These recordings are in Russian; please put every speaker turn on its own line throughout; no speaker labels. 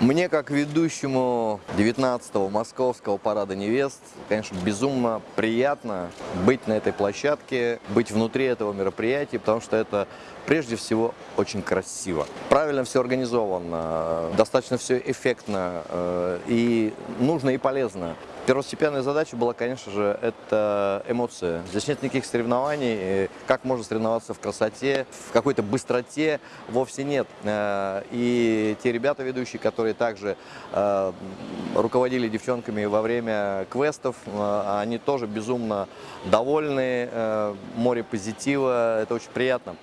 Мне, как ведущему 19-го Московского парада невест, конечно, безумно приятно быть на этой площадке, быть внутри этого мероприятия, потому что это прежде всего очень красиво. Правильно все организовано, достаточно все эффектно э, и нужно и полезно. Первостепенная задача была, конечно же, это эмоция. Здесь нет никаких соревнований. Как можно соревноваться в красоте, в какой-то быстроте? Вовсе нет. Э, и те ребята ведущие, которые также э, руководили девчонками во время квестов, э, они тоже безумно довольны, море позитива, это очень приятно.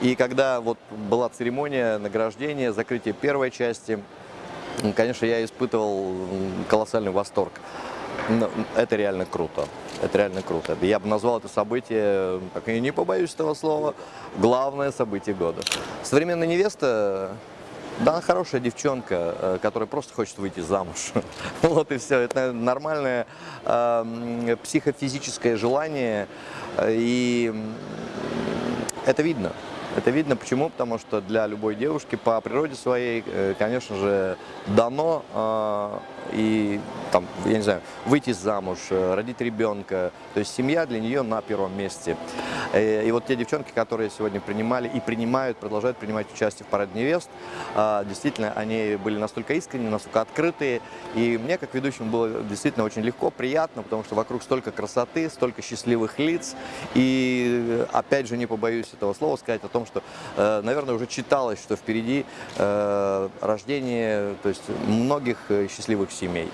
И когда вот была церемония награждения, закрытие первой части, конечно, я испытывал колоссальный восторг. Это реально круто. Это реально круто. Я бы назвал это событие, так я не побоюсь этого слова, главное событие года. Современная невеста, да, хорошая девчонка, э, которая просто хочет выйти замуж. Вот и все. Это нормальное э, психофизическое желание, и это видно. Это видно почему? Потому что для любой девушки по природе своей, э, конечно же, дано э, и там, я не знаю, выйти замуж, э, родить ребенка. То есть семья для нее на первом месте. И вот те девчонки, которые сегодня принимали и принимают, продолжают принимать участие в параде невест, действительно, они были настолько искренние, настолько открытые. И мне, как ведущему, было действительно очень легко, приятно, потому что вокруг столько красоты, столько счастливых лиц. И опять же, не побоюсь этого слова сказать о том, что, э, наверное, уже читалось, что впереди э, рождение то есть, многих э, счастливых семей.